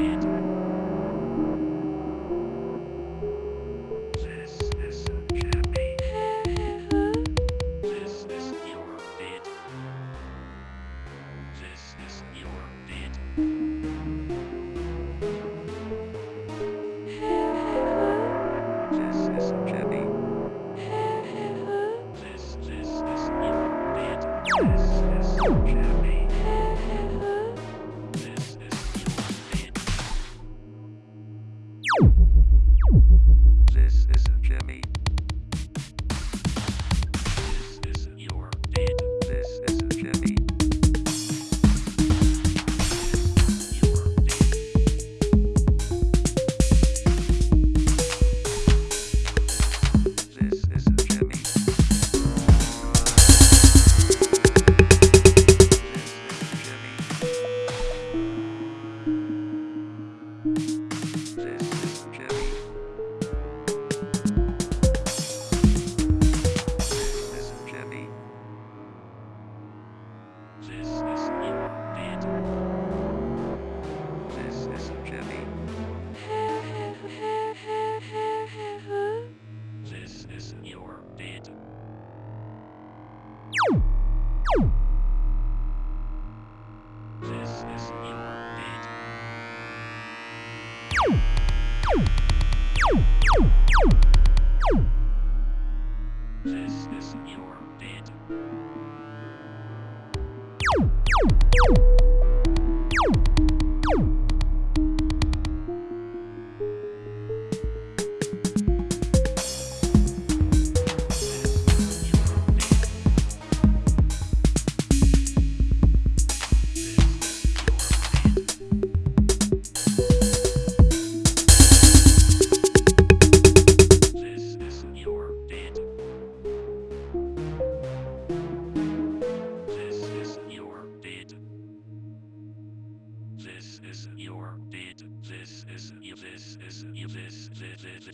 This, is your bed. this, is your bed. this, is your bed. This, is this, bed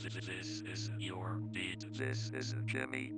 This is your beat. This is Jimmy